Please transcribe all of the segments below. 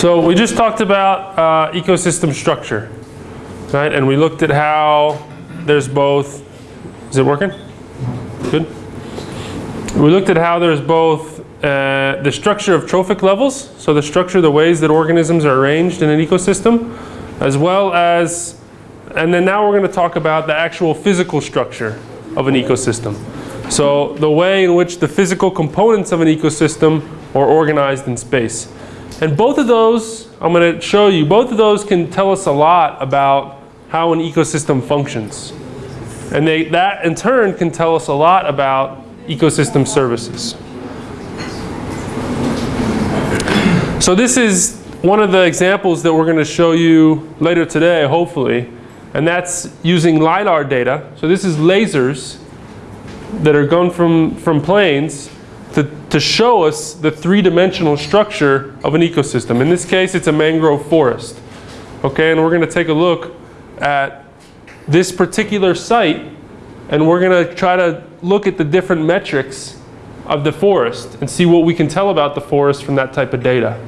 So we just talked about uh, ecosystem structure, right? And we looked at how there's both, is it working? Good. We looked at how there's both uh, the structure of trophic levels, so the structure, the ways that organisms are arranged in an ecosystem, as well as, and then now we're going to talk about the actual physical structure of an ecosystem. So the way in which the physical components of an ecosystem are organized in space. And both of those, I'm going to show you, both of those can tell us a lot about how an ecosystem functions. And they, that in turn can tell us a lot about ecosystem services. So this is one of the examples that we're going to show you later today, hopefully. And that's using LiDAR data. So this is lasers that are gone from, from planes to, show us the three-dimensional structure of an ecosystem. In this case, it's a mangrove forest. Okay, and we're going to take a look at this particular site and we're going to try to look at the different metrics of the forest and see what we can tell about the forest from that type of data.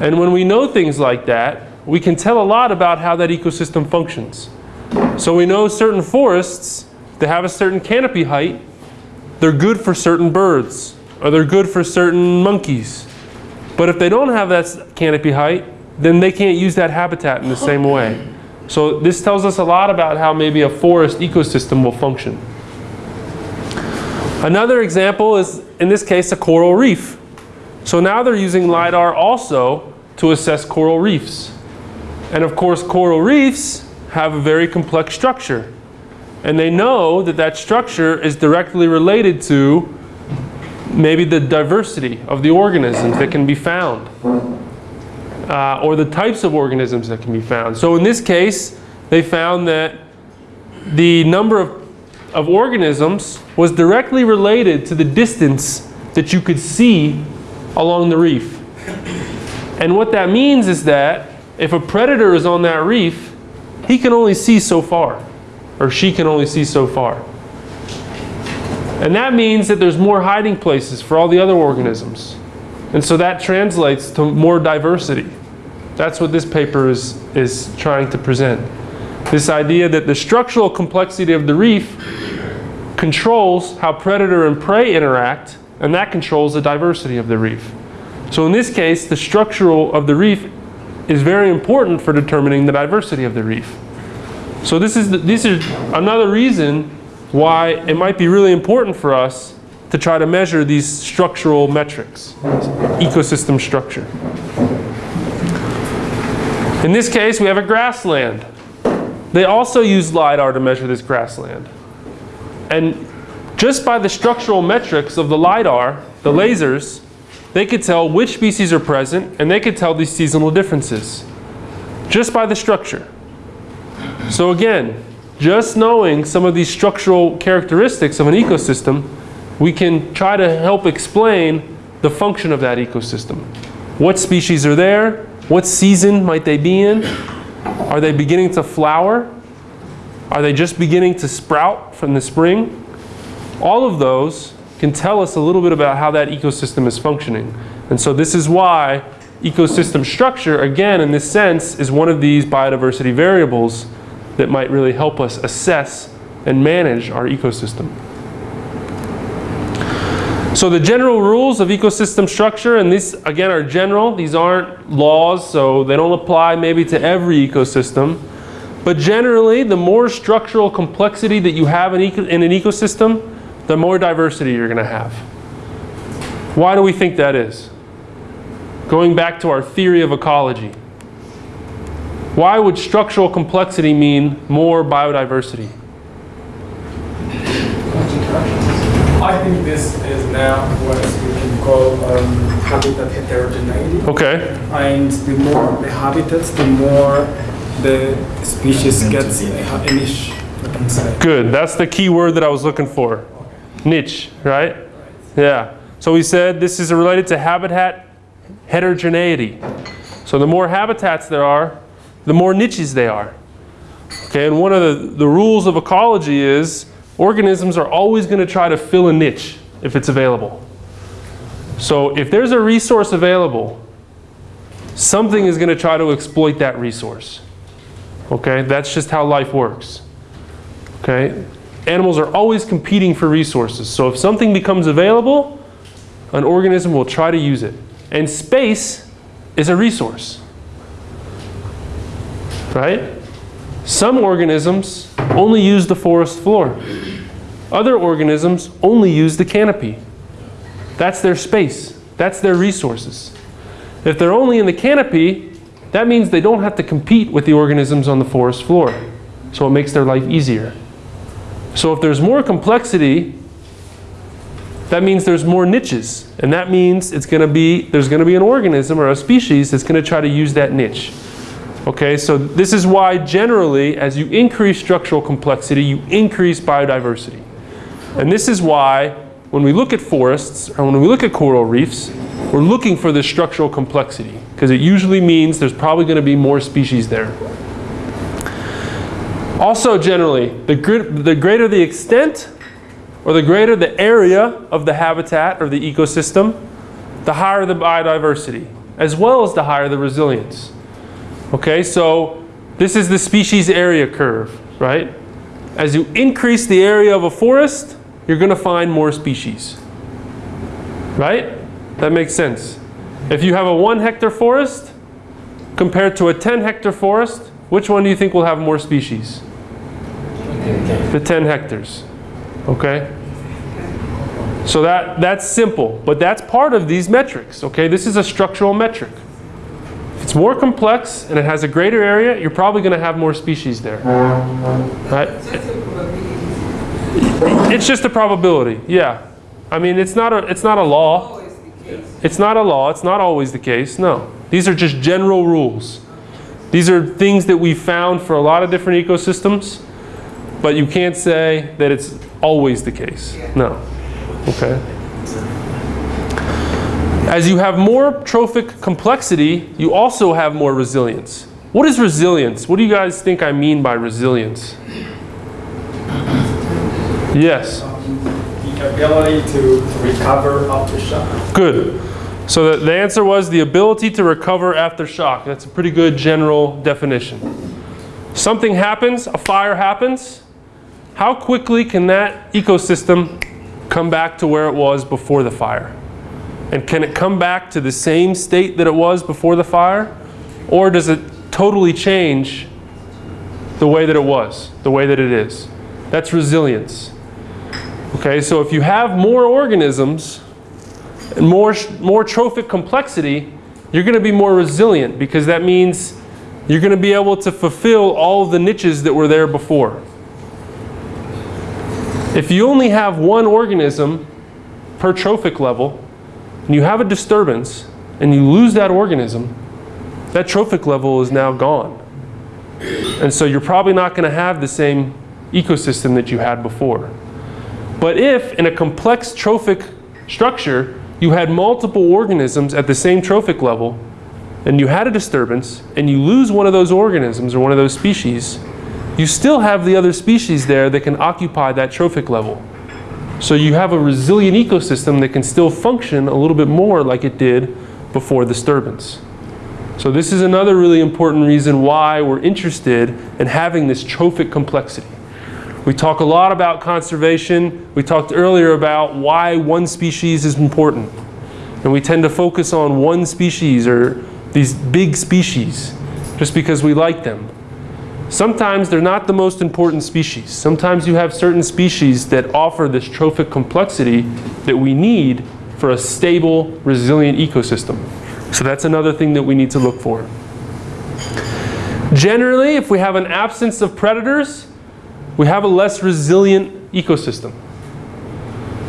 And when we know things like that, we can tell a lot about how that ecosystem functions. So we know certain forests they have a certain canopy height, they're good for certain birds or they're good for certain monkeys. But if they don't have that canopy height, then they can't use that habitat in the same way. So this tells us a lot about how maybe a forest ecosystem will function. Another example is, in this case, a coral reef. So now they're using LiDAR also to assess coral reefs. And of course, coral reefs have a very complex structure. And they know that that structure is directly related to maybe the diversity of the organisms that can be found. Uh, or the types of organisms that can be found. So in this case, they found that the number of, of organisms was directly related to the distance that you could see along the reef. And what that means is that if a predator is on that reef, he can only see so far or she can only see so far. And that means that there's more hiding places for all the other organisms. And so that translates to more diversity. That's what this paper is, is trying to present. This idea that the structural complexity of the reef controls how predator and prey interact, and that controls the diversity of the reef. So in this case, the structural of the reef is very important for determining the diversity of the reef. So this is, the, this is another reason why it might be really important for us to try to measure these structural metrics, ecosystem structure. In this case, we have a grassland. They also use LiDAR to measure this grassland. And just by the structural metrics of the LiDAR, the lasers, they could tell which species are present and they could tell these seasonal differences. Just by the structure. So again, just knowing some of these structural characteristics of an ecosystem, we can try to help explain the function of that ecosystem. What species are there? What season might they be in? Are they beginning to flower? Are they just beginning to sprout from the spring? All of those can tell us a little bit about how that ecosystem is functioning. And so this is why ecosystem structure, again, in this sense, is one of these biodiversity variables that might really help us assess and manage our ecosystem. So the general rules of ecosystem structure, and these again are general, these aren't laws, so they don't apply maybe to every ecosystem. But generally, the more structural complexity that you have in, in an ecosystem, the more diversity you're going to have. Why do we think that is? Going back to our theory of ecology. Why would structural complexity mean more biodiversity? I think this is now what we can call um, habitat heterogeneity. Okay. And the more the habitats, the more the species gets a niche. Good. That's the key word that I was looking for. Niche, right? Yeah. So we said this is related to habitat heterogeneity. So the more habitats there are, the more niches they are. Okay, and one of the, the rules of ecology is organisms are always going to try to fill a niche if it's available. So if there's a resource available, something is going to try to exploit that resource. Okay, that's just how life works. Okay, animals are always competing for resources. So if something becomes available, an organism will try to use it. And space is a resource. Right? Some organisms only use the forest floor. Other organisms only use the canopy. That's their space. That's their resources. If they're only in the canopy, that means they don't have to compete with the organisms on the forest floor. So it makes their life easier. So if there's more complexity, that means there's more niches. And that means it's going to be, there's going to be an organism or a species that's going to try to use that niche. Okay, so this is why generally, as you increase structural complexity, you increase biodiversity. And this is why when we look at forests, or when we look at coral reefs, we're looking for this structural complexity because it usually means there's probably going to be more species there. Also generally, the, the greater the extent or the greater the area of the habitat or the ecosystem, the higher the biodiversity, as well as the higher the resilience. Okay, so this is the species area curve, right? As you increase the area of a forest, you're going to find more species. Right? That makes sense. If you have a one hectare forest compared to a 10 hectare forest, which one do you think will have more species? The 10 hectares. Okay? So that, that's simple, but that's part of these metrics. Okay? This is a structural metric. It's more complex and it has a greater area, you're probably going to have more species there. Right? It's just a probability, yeah. I mean, it's not a, it's not a law. It's not a law. It's not always the case. No. These are just general rules. These are things that we found for a lot of different ecosystems, but you can't say that it's always the case. No. Okay. As you have more trophic complexity, you also have more resilience. What is resilience? What do you guys think I mean by resilience? Yes. The ability to recover after shock. Good. So the, the answer was the ability to recover after shock. That's a pretty good general definition. Something happens, a fire happens. How quickly can that ecosystem come back to where it was before the fire? And can it come back to the same state that it was before the fire? Or does it totally change the way that it was, the way that it is? That's resilience. Okay, so if you have more organisms and more, more trophic complexity, you're going to be more resilient because that means you're going to be able to fulfill all the niches that were there before. If you only have one organism per trophic level, and you have a disturbance, and you lose that organism, that trophic level is now gone. And so you're probably not going to have the same ecosystem that you had before. But if in a complex trophic structure, you had multiple organisms at the same trophic level, and you had a disturbance, and you lose one of those organisms or one of those species, you still have the other species there that can occupy that trophic level. So you have a resilient ecosystem that can still function a little bit more like it did before disturbance. So this is another really important reason why we're interested in having this trophic complexity. We talk a lot about conservation. We talked earlier about why one species is important. And we tend to focus on one species or these big species just because we like them. Sometimes they're not the most important species. Sometimes you have certain species that offer this trophic complexity that we need for a stable, resilient ecosystem. So that's another thing that we need to look for. Generally, if we have an absence of predators, we have a less resilient ecosystem.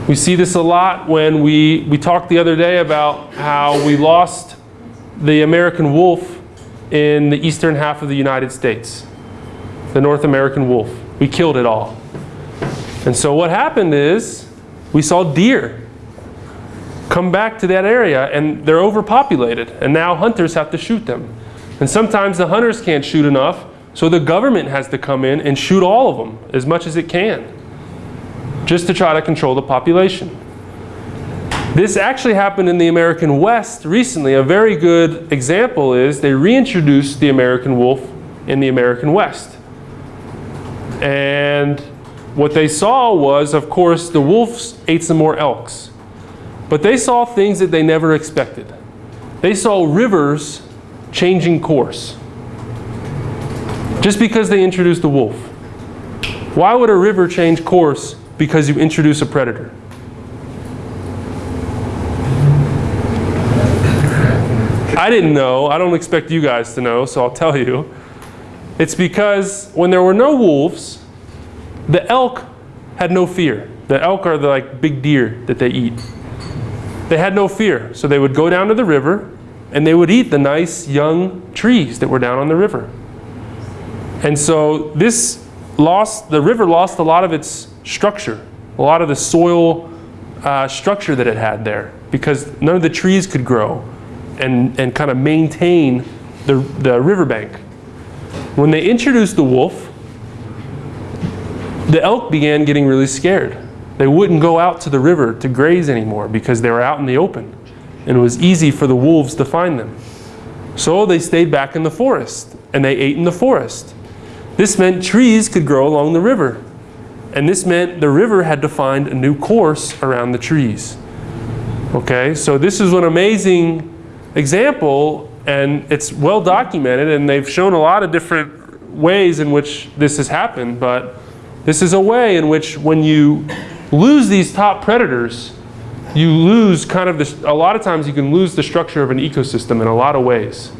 We see this a lot when we, we talked the other day about how we lost the American wolf in the eastern half of the United States, the North American wolf. We killed it all. And so what happened is we saw deer come back to that area and they're overpopulated and now hunters have to shoot them. And sometimes the hunters can't shoot enough so the government has to come in and shoot all of them as much as it can just to try to control the population. This actually happened in the American West recently. A very good example is they reintroduced the American wolf in the American West. And what they saw was, of course, the wolves ate some more elks. But they saw things that they never expected. They saw rivers changing course. Just because they introduced the wolf. Why would a river change course because you introduce a predator? I didn't know. I don't expect you guys to know, so I'll tell you. It's because when there were no wolves, the elk had no fear. The elk are the like big deer that they eat. They had no fear, so they would go down to the river and they would eat the nice young trees that were down on the river. And so this lost, the river lost a lot of its structure, a lot of the soil uh, structure that it had there because none of the trees could grow and, and kind of maintain the, the riverbank. When they introduced the wolf, the elk began getting really scared. They wouldn't go out to the river to graze anymore because they were out in the open and it was easy for the wolves to find them. So they stayed back in the forest and they ate in the forest. This meant trees could grow along the river. And this meant the river had to find a new course around the trees. Okay, so this is an amazing example and it's well documented and they've shown a lot of different ways in which this has happened but this is a way in which when you lose these top predators you lose kind of this a lot of times you can lose the structure of an ecosystem in a lot of ways.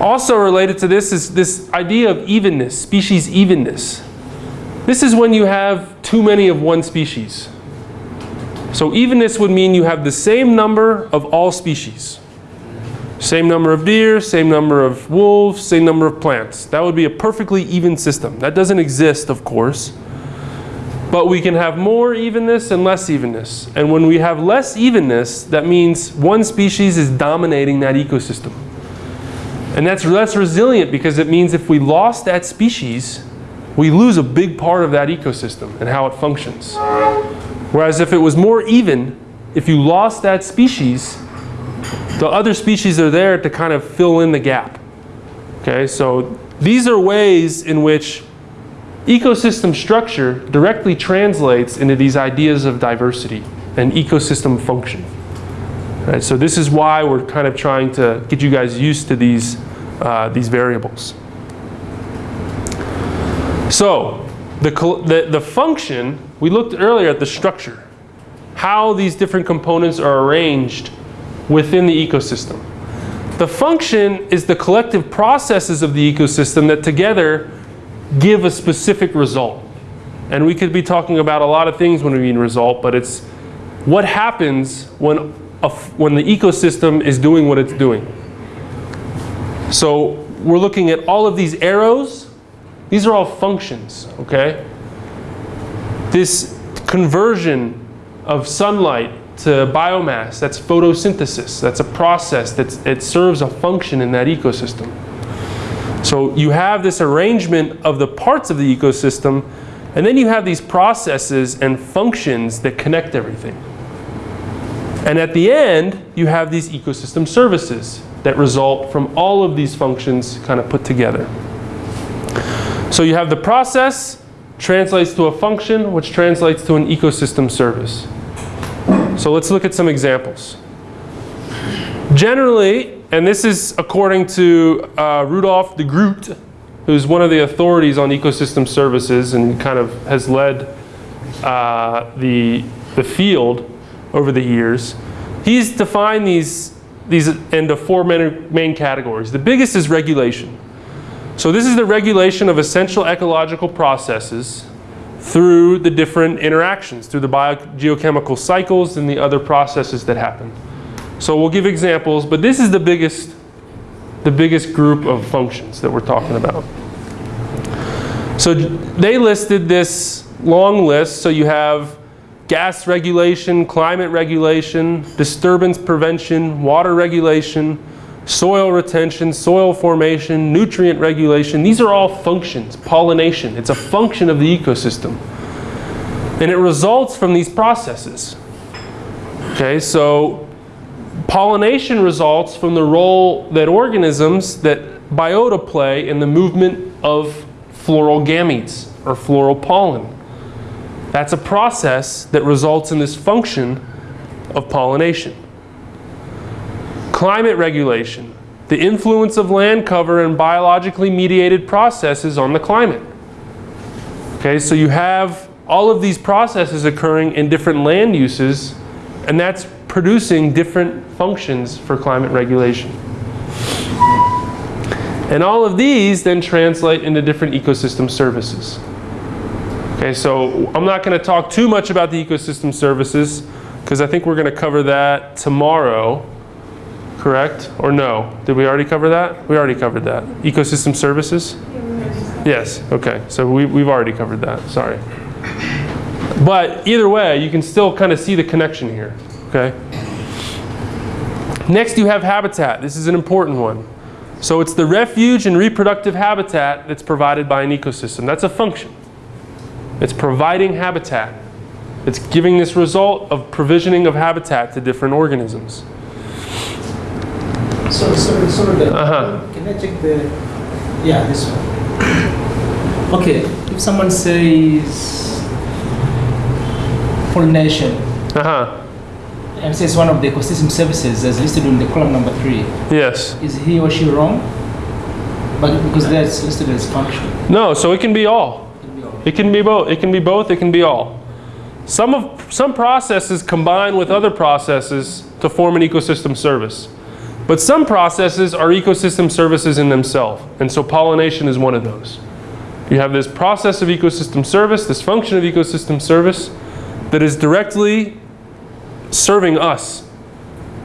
Also related to this is this idea of evenness species evenness. This is when you have too many of one species. So evenness would mean you have the same number of all species. Same number of deer, same number of wolves, same number of plants. That would be a perfectly even system. That doesn't exist, of course. But we can have more evenness and less evenness. And when we have less evenness, that means one species is dominating that ecosystem. And that's less resilient because it means if we lost that species, we lose a big part of that ecosystem and how it functions. Whereas if it was more even, if you lost that species, the other species are there to kind of fill in the gap. Okay, so these are ways in which ecosystem structure directly translates into these ideas of diversity and ecosystem function. Right, so this is why we're kind of trying to get you guys used to these, uh, these variables. So the, the, the function, we looked earlier at the structure. How these different components are arranged within the ecosystem. The function is the collective processes of the ecosystem that together give a specific result. And we could be talking about a lot of things when we mean result, but it's what happens when, a, when the ecosystem is doing what it's doing. So we're looking at all of these arrows these are all functions, okay? This conversion of sunlight to biomass, that's photosynthesis. That's a process that it serves a function in that ecosystem. So you have this arrangement of the parts of the ecosystem and then you have these processes and functions that connect everything. And at the end, you have these ecosystem services that result from all of these functions kind of put together. So you have the process translates to a function which translates to an ecosystem service. So let's look at some examples. Generally, and this is according to uh, Rudolf de Groot, who's one of the authorities on ecosystem services and kind of has led uh, the, the field over the years. He's defined these, these into four main, main categories. The biggest is regulation. So this is the regulation of essential ecological processes through the different interactions, through the biogeochemical cycles and the other processes that happen. So we'll give examples, but this is the biggest, the biggest group of functions that we're talking about. So they listed this long list. So you have gas regulation, climate regulation, disturbance prevention, water regulation, soil retention, soil formation, nutrient regulation. These are all functions. Pollination, it's a function of the ecosystem. And it results from these processes. Okay, so pollination results from the role that organisms, that biota play in the movement of floral gametes or floral pollen. That's a process that results in this function of pollination. Climate regulation, the influence of land cover and biologically mediated processes on the climate. Okay, so you have all of these processes occurring in different land uses and that's producing different functions for climate regulation. And all of these then translate into different ecosystem services. Okay, so I'm not going to talk too much about the ecosystem services because I think we're going to cover that tomorrow. Correct? Or no? Did we already cover that? We already covered that. Ecosystem services? Yes, okay. So we, we've already covered that. Sorry. But either way, you can still kind of see the connection here. Okay? Next, you have habitat. This is an important one. So it's the refuge and reproductive habitat that's provided by an ecosystem. That's a function. It's providing habitat. It's giving this result of provisioning of habitat to different organisms. So, sorry, sorry, the, Uh-huh. can I check the, yeah, this one. Okay, if someone says pollination Uh-huh. and says one of the ecosystem services as listed in the column number three, Yes. is he or she wrong? But because that's listed as function. No, so it can be all. It'll be all right. It can be both. It can be both. It can be all. Some of some processes combine with other processes to form an ecosystem service. But some processes are ecosystem services in themselves. And so pollination is one of those. You have this process of ecosystem service, this function of ecosystem service that is directly serving us.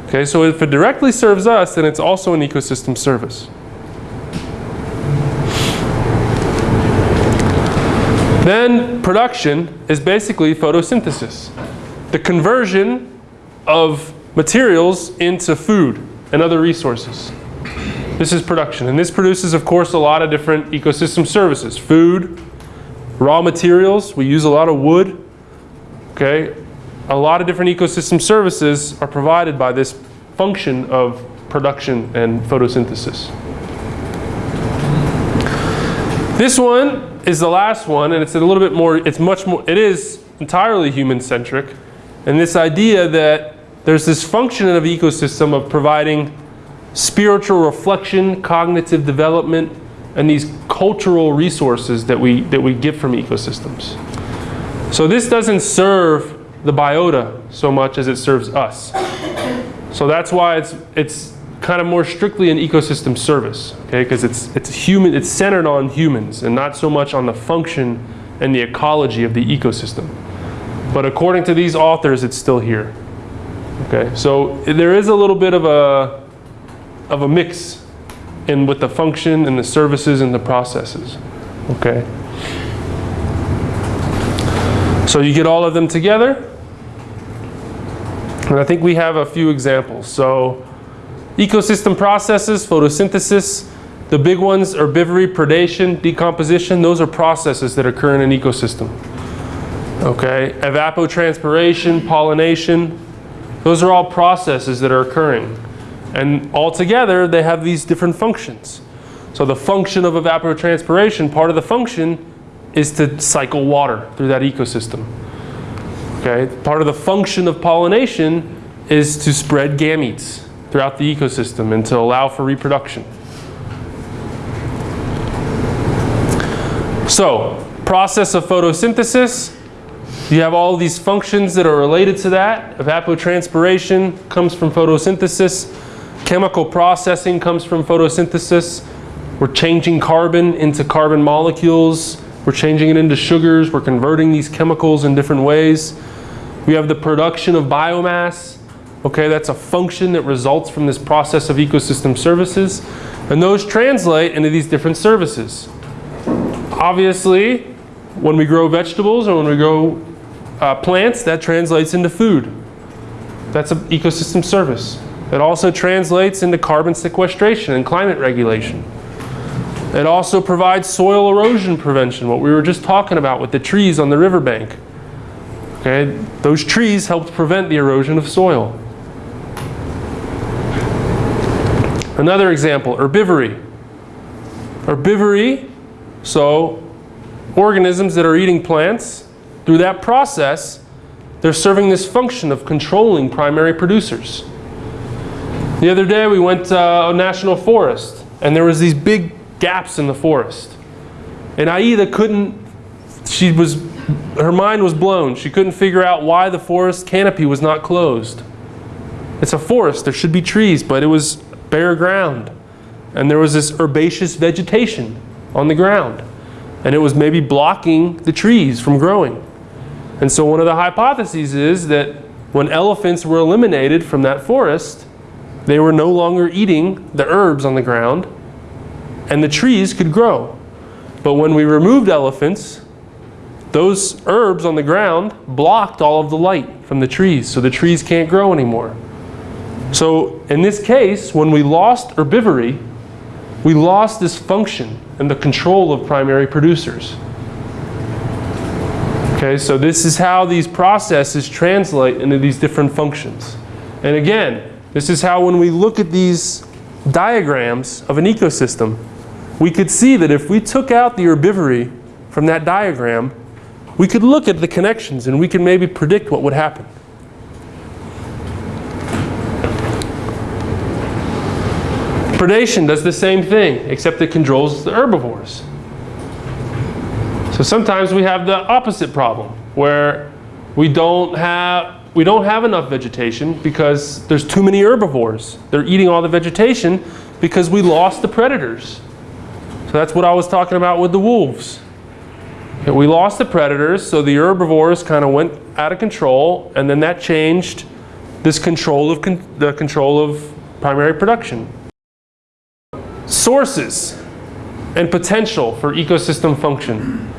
Okay, so if it directly serves us, then it's also an ecosystem service. Then production is basically photosynthesis. The conversion of materials into food and other resources. This is production. And this produces, of course, a lot of different ecosystem services. Food, raw materials, we use a lot of wood. Okay? A lot of different ecosystem services are provided by this function of production and photosynthesis. This one is the last one, and it's a little bit more, it's much more, it is entirely human-centric. And this idea that there's this function of ecosystem of providing spiritual reflection, cognitive development, and these cultural resources that we, that we get from ecosystems. So this doesn't serve the biota so much as it serves us. So that's why it's, it's kind of more strictly an ecosystem service, okay? Because it's, it's human, it's centered on humans and not so much on the function and the ecology of the ecosystem. But according to these authors, it's still here. Okay, so there is a little bit of a, of a mix in with the function and the services and the processes. Okay. So you get all of them together. And I think we have a few examples. So ecosystem processes, photosynthesis, the big ones are herbivory, predation, decomposition. Those are processes that occur in an ecosystem. Okay, evapotranspiration, pollination, those are all processes that are occurring. And altogether, they have these different functions. So the function of evapotranspiration, part of the function is to cycle water through that ecosystem. Okay, part of the function of pollination is to spread gametes throughout the ecosystem and to allow for reproduction. So, process of photosynthesis, you have all these functions that are related to that. Evapotranspiration comes from photosynthesis. Chemical processing comes from photosynthesis. We're changing carbon into carbon molecules. We're changing it into sugars. We're converting these chemicals in different ways. We have the production of biomass. Okay, that's a function that results from this process of ecosystem services. And those translate into these different services. Obviously, when we grow vegetables or when we grow uh, plants, that translates into food. That's an ecosystem service. It also translates into carbon sequestration and climate regulation. It also provides soil erosion prevention, what we were just talking about with the trees on the riverbank. Okay, those trees helped prevent the erosion of soil. Another example, herbivory. Herbivory, so organisms that are eating plants, through that process, they're serving this function of controlling primary producers. The other day we went to a national forest and there was these big gaps in the forest. And Aida couldn't, she was, her mind was blown. She couldn't figure out why the forest canopy was not closed. It's a forest, there should be trees, but it was bare ground. And there was this herbaceous vegetation on the ground. And it was maybe blocking the trees from growing. And so one of the hypotheses is that when elephants were eliminated from that forest, they were no longer eating the herbs on the ground and the trees could grow. But when we removed elephants, those herbs on the ground blocked all of the light from the trees, so the trees can't grow anymore. So in this case, when we lost herbivory, we lost this function and the control of primary producers. Okay, so this is how these processes translate into these different functions. And again, this is how when we look at these diagrams of an ecosystem, we could see that if we took out the herbivory from that diagram, we could look at the connections and we could maybe predict what would happen. Predation does the same thing, except it controls the herbivores. So sometimes we have the opposite problem, where we don't have we don't have enough vegetation because there's too many herbivores. They're eating all the vegetation because we lost the predators. So that's what I was talking about with the wolves. We lost the predators, so the herbivores kind of went out of control, and then that changed this control of con the control of primary production. Sources and potential for ecosystem function.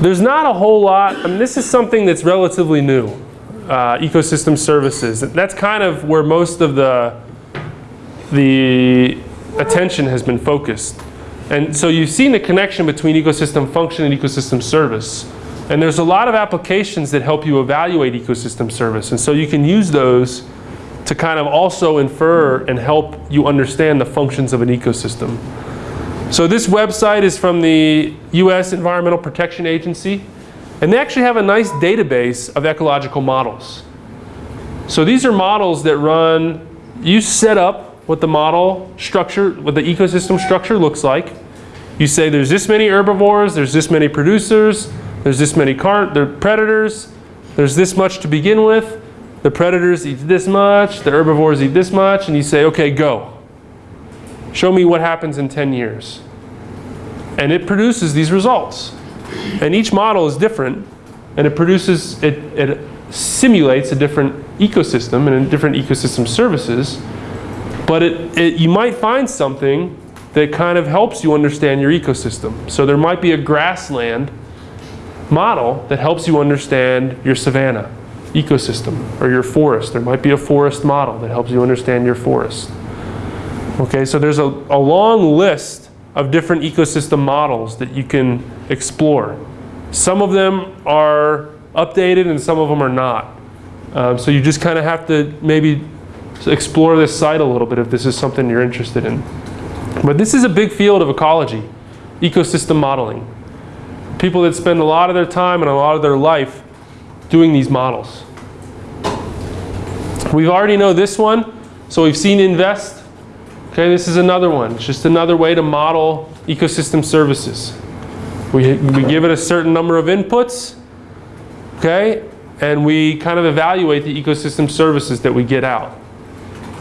There's not a whole lot, I mean this is something that's relatively new, uh, ecosystem services. That's kind of where most of the, the attention has been focused. And so you've seen the connection between ecosystem function and ecosystem service. And there's a lot of applications that help you evaluate ecosystem service. And so you can use those to kind of also infer and help you understand the functions of an ecosystem. So this website is from the US Environmental Protection Agency. And they actually have a nice database of ecological models. So these are models that run, you set up what the model structure, what the ecosystem structure looks like. You say there's this many herbivores, there's this many producers, there's this many predators, there's this much to begin with. The predators eat this much, the herbivores eat this much, and you say, okay, go. Show me what happens in 10 years. And it produces these results. And each model is different, and it produces, it, it simulates a different ecosystem and a different ecosystem services. But it, it, you might find something that kind of helps you understand your ecosystem. So there might be a grassland model that helps you understand your savanna ecosystem or your forest. There might be a forest model that helps you understand your forest. Okay, so there's a, a long list of different ecosystem models that you can explore. Some of them are updated and some of them are not. Um, so you just kind of have to maybe explore this site a little bit if this is something you're interested in. But this is a big field of ecology, ecosystem modeling. People that spend a lot of their time and a lot of their life doing these models. We've already know this one, so we've seen InVEST. Okay, this is another one. It's just another way to model ecosystem services. We, we give it a certain number of inputs, okay, and we kind of evaluate the ecosystem services that we get out.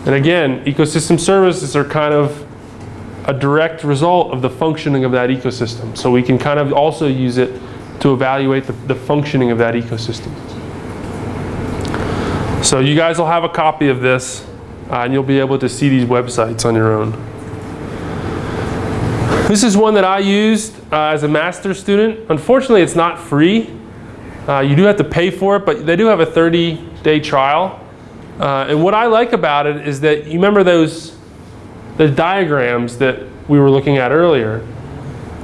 And again, ecosystem services are kind of a direct result of the functioning of that ecosystem. So we can kind of also use it to evaluate the, the functioning of that ecosystem. So you guys will have a copy of this uh, and you'll be able to see these websites on your own. This is one that I used uh, as a master's student. Unfortunately, it's not free. Uh, you do have to pay for it, but they do have a 30-day trial. Uh, and what I like about it is that you remember those, the diagrams that we were looking at earlier.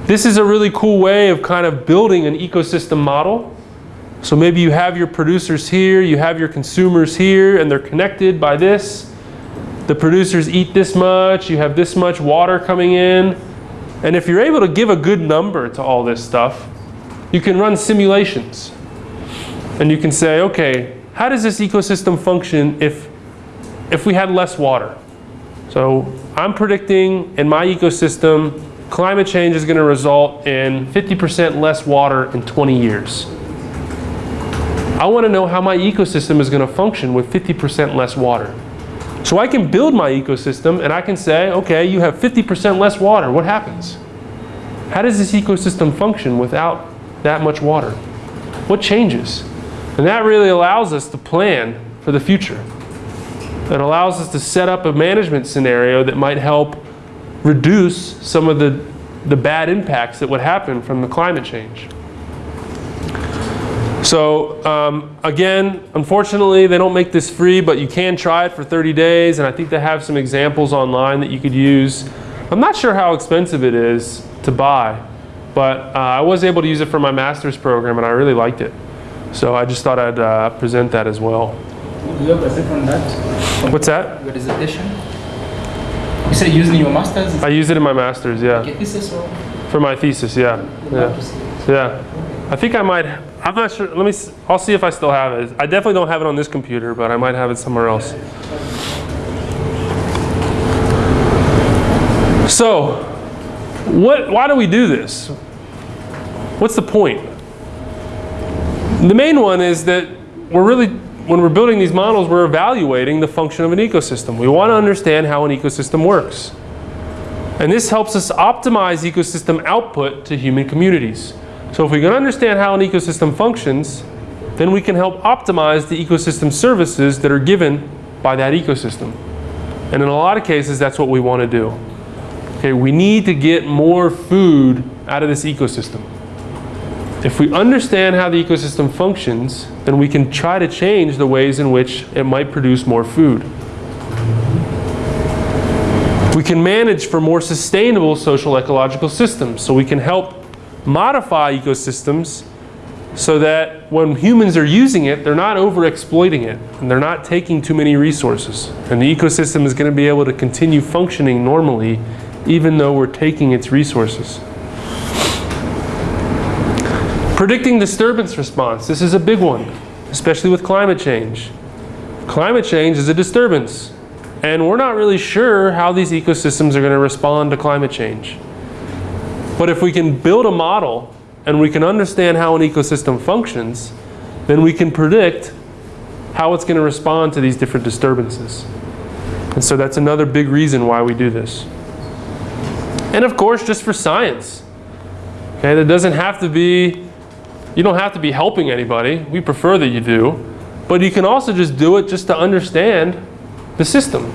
This is a really cool way of kind of building an ecosystem model So maybe you have your producers here, you have your consumers here, and they're connected by this. The producers eat this much, you have this much water coming in. And if you're able to give a good number to all this stuff, you can run simulations. And you can say, okay, how does this ecosystem function if, if we had less water? So I'm predicting in my ecosystem, climate change is going to result in 50% less water in 20 years. I want to know how my ecosystem is going to function with 50% less water. So I can build my ecosystem and I can say, okay, you have 50% less water. What happens? How does this ecosystem function without that much water? What changes? And that really allows us to plan for the future. It allows us to set up a management scenario that might help reduce some of the, the bad impacts that would happen from the climate change. So um, again, unfortunately, they don't make this free, but you can try it for 30 days, and I think they have some examples online that you could use. I'm not sure how expensive it is to buy, but uh, I was able to use it for my master's program, and I really liked it. So I just thought I'd uh, present that as well. You have a on that? What's that? Your dissertation? You said using your master's? I use it in my master's, yeah, Okay, this is all. for my thesis, yeah, yeah, it. yeah. I think I might. I'm not sure. Let me. I'll see if I still have it. I definitely don't have it on this computer, but I might have it somewhere else. So, what? Why do we do this? What's the point? The main one is that we're really, when we're building these models, we're evaluating the function of an ecosystem. We want to understand how an ecosystem works. And this helps us optimize ecosystem output to human communities. So if we can understand how an ecosystem functions, then we can help optimize the ecosystem services that are given by that ecosystem. And in a lot of cases, that's what we want to do. Okay, we need to get more food out of this ecosystem. If we understand how the ecosystem functions, then we can try to change the ways in which it might produce more food. We can manage for more sustainable social ecological systems. So we can help modify ecosystems so that when humans are using it, they're not over exploiting it and they're not taking too many resources. And the ecosystem is going to be able to continue functioning normally even though we're taking its resources. Predicting disturbance response. This is a big one, especially with climate change. Climate change is a disturbance. And we're not really sure how these ecosystems are going to respond to climate change. But if we can build a model and we can understand how an ecosystem functions, then we can predict how it's going to respond to these different disturbances. And so that's another big reason why we do this. And of course, just for science. Okay, that doesn't have to be, you don't have to be helping anybody. We prefer that you do. But you can also just do it just to understand the system.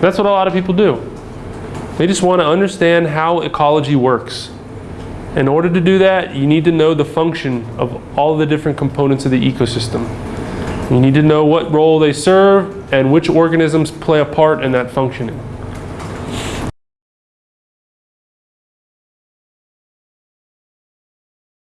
That's what a lot of people do. They just want to understand how ecology works. In order to do that, you need to know the function of all the different components of the ecosystem. You need to know what role they serve and which organisms play a part in that functioning.